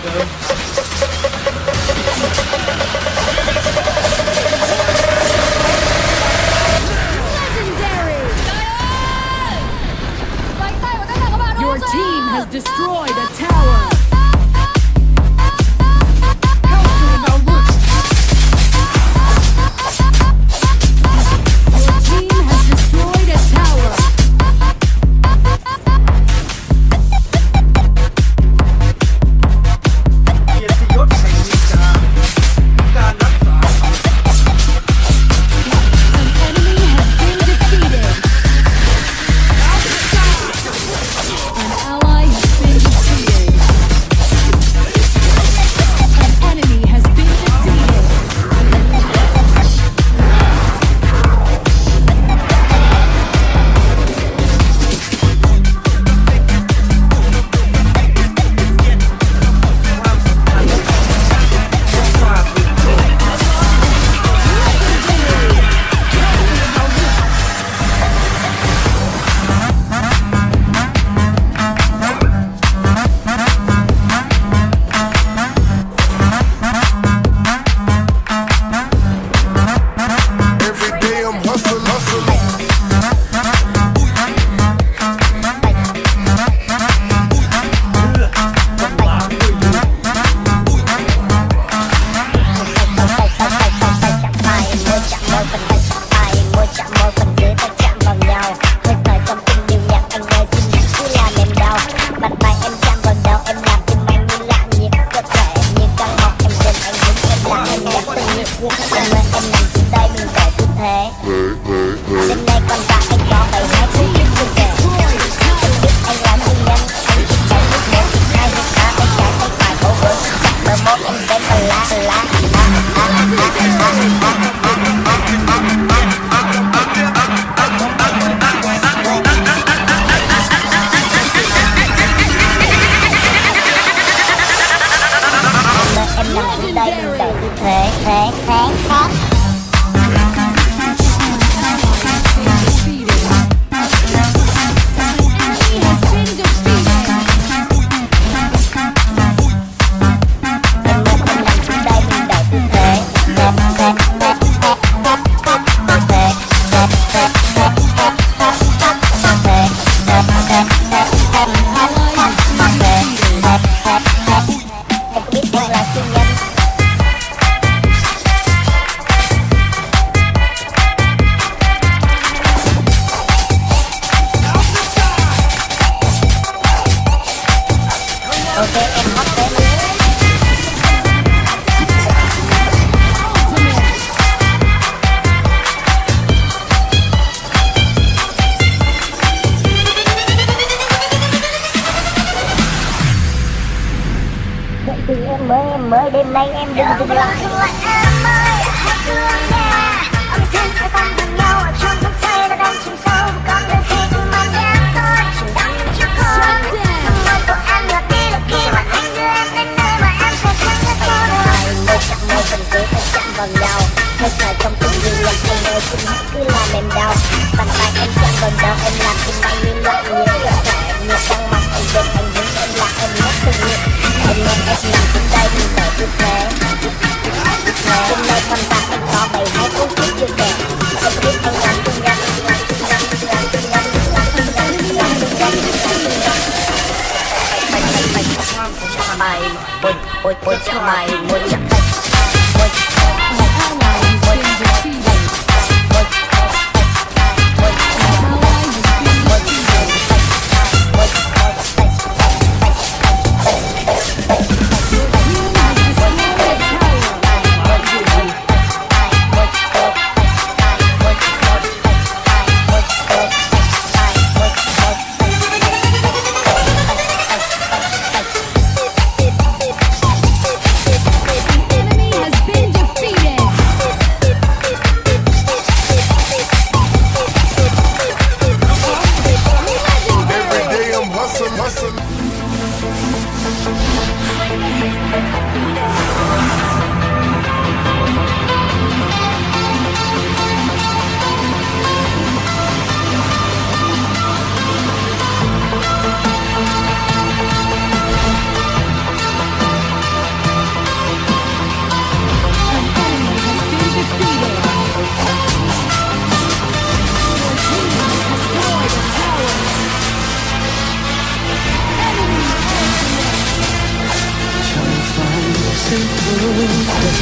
Thank you.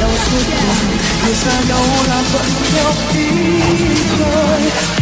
要释怀人生有难图有比赛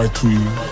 my tweet.